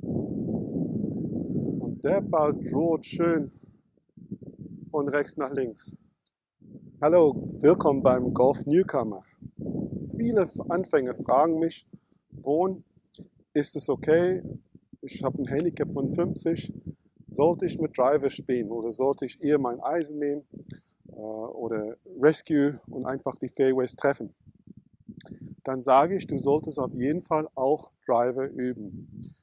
Und der Ball droht schön von rechts nach links. Hallo, willkommen beim Golf Newcomer. Viele Anfänger fragen mich, wohnen, ist es okay? Ich habe ein Handicap von 50. Sollte ich mit Driver spielen oder sollte ich eher mein Eisen nehmen äh, oder Rescue und einfach die Fairways treffen? Dann sage ich, du solltest auf jeden Fall auch Driver üben.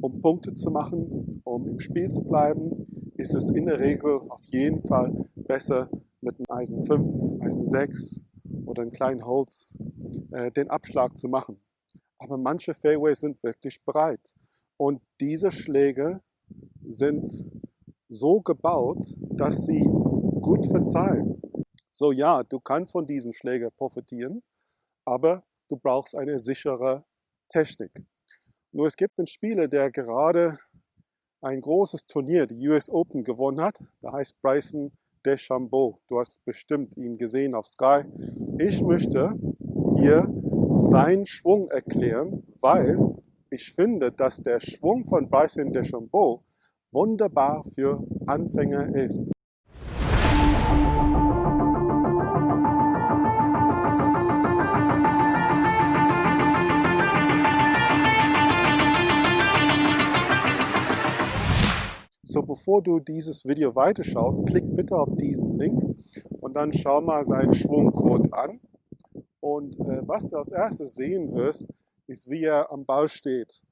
Um Punkte zu machen, um im Spiel zu bleiben, ist es in der Regel auf jeden Fall besser, mit einem Eisen 5, Eisen 6 oder einem kleinen Holz äh, den Abschlag zu machen. Aber manche Fairways sind wirklich breit. Und diese Schläge sind so gebaut, dass sie gut verzeihen. So ja, du kannst von diesem Schläger profitieren, aber du brauchst eine sichere Technik. Nur es gibt einen Spieler, der gerade ein großes Turnier, die US Open, gewonnen hat. Der heißt Bryson DeChambeau. Du hast bestimmt ihn gesehen auf Sky. Ich möchte dir seinen Schwung erklären, weil ich finde, dass der Schwung von Bryson DeChambeau wunderbar für Anfänger ist. Bevor du dieses Video weiterschaust, klick bitte auf diesen Link und dann schau mal seinen Schwung kurz an. Und äh, was du als erstes sehen wirst, ist, wie er am Ball steht.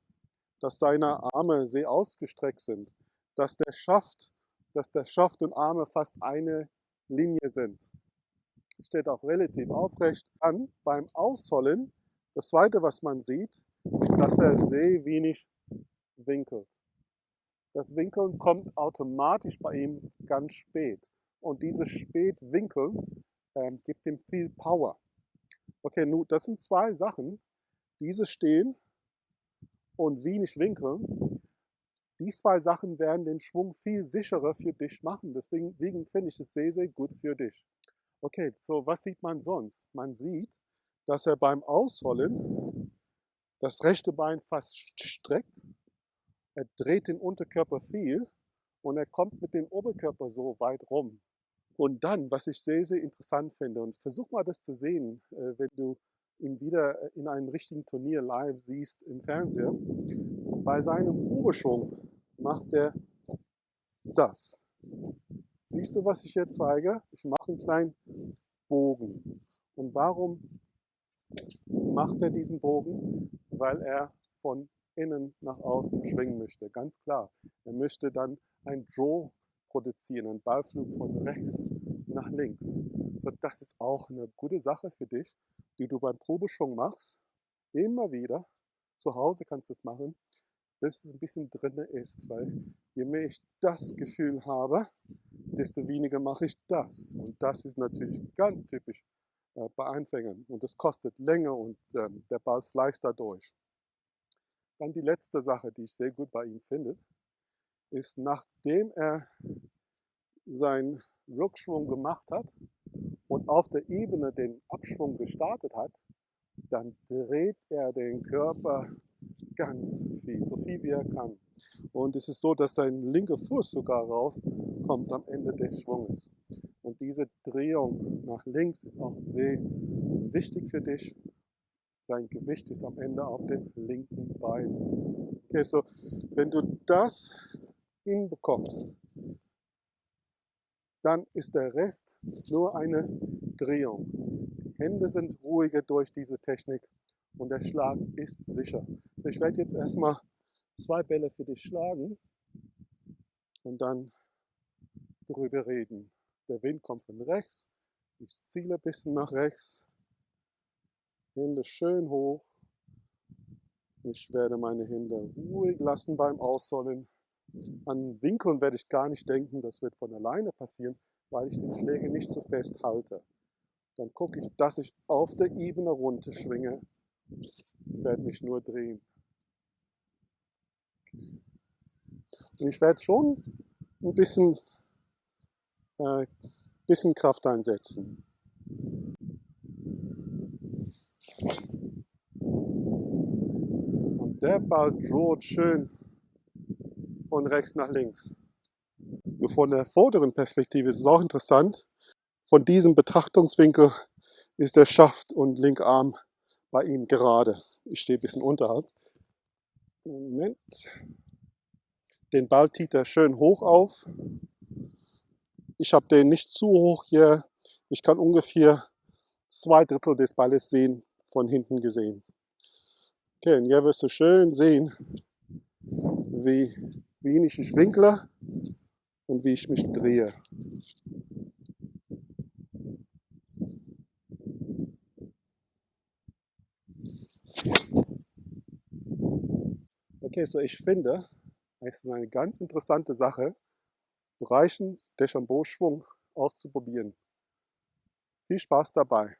Dass seine Arme sehr ausgestreckt sind. Dass der Schaft, dass der Schaft und Arme fast eine Linie sind. Steht auch relativ aufrecht an. Beim Ausholen, das zweite, was man sieht, ist, dass er sehr wenig winkelt. Das Winkeln kommt automatisch bei ihm ganz spät. Und dieses Spätwinkeln ähm, gibt ihm viel Power. Okay, nun, das sind zwei Sachen. Dieses Stehen und wenig Winkeln. Die zwei Sachen werden den Schwung viel sicherer für dich machen. Deswegen finde ich es sehr, sehr gut für dich. Okay, so was sieht man sonst? Man sieht, dass er beim Ausholen das rechte Bein fast streckt er dreht den Unterkörper viel und er kommt mit dem Oberkörper so weit rum. Und dann, was ich sehr, sehr interessant finde, und versuch mal das zu sehen, äh, wenn du ihn wieder in einem richtigen Turnier live siehst im Fernseher. Bei seinem Probeschwung macht er das. Siehst du, was ich hier zeige? Ich mache einen kleinen Bogen. Und warum macht er diesen Bogen? Weil er von innen nach außen schwingen möchte. Ganz klar. Er möchte dann ein Draw produzieren, einen Ballflug von rechts nach links. So, das ist auch eine gute Sache für dich, die du beim Probeschwung machst. Immer wieder. Zu Hause kannst du es machen, bis es ein bisschen drin ist, weil je mehr ich das Gefühl habe, desto weniger mache ich das. Und das ist natürlich ganz typisch äh, bei Anfängern. Und das kostet länger und ähm, der Ball slice dadurch. Dann die letzte Sache, die ich sehr gut bei ihm finde, ist, nachdem er seinen Rückschwung gemacht hat und auf der Ebene den Abschwung gestartet hat, dann dreht er den Körper ganz viel, so viel wie er kann. Und es ist so, dass sein linker Fuß sogar rauskommt am Ende des Schwunges. Und diese Drehung nach links ist auch sehr wichtig für dich, sein Gewicht ist am Ende auf dem linken Bein. Okay, so wenn du das hinbekommst, dann ist der Rest nur eine Drehung. Die Hände sind ruhiger durch diese Technik und der Schlag ist sicher. So, ich werde jetzt erstmal zwei Bälle für dich schlagen und dann drüber reden. Der Wind kommt von rechts, ich ziele ein bisschen nach rechts Hände schön hoch. Ich werde meine Hände ruhig lassen beim Ausholen. An Winkeln werde ich gar nicht denken, das wird von alleine passieren, weil ich den Schläger nicht so fest halte. Dann gucke ich, dass ich auf der Ebene runter schwinge. Ich werde mich nur drehen. Und ich werde schon ein bisschen, äh, bisschen Kraft einsetzen. Der Ball droht schön von rechts nach links. Von der vorderen Perspektive ist es auch interessant. Von diesem Betrachtungswinkel ist der Schaft und linker Arm bei ihm gerade. Ich stehe ein bisschen unterhalb. Moment. Den Ball zieht er schön hoch auf. Ich habe den nicht zu hoch hier. Ich kann ungefähr zwei Drittel des Balles sehen, von hinten gesehen. Okay, und hier wirst du schön sehen, wie wenig ich winkle und wie ich mich drehe. Okay, so ich finde, es ist eine ganz interessante Sache, Bereichen Deschambault-Schwung auszuprobieren. Viel Spaß dabei!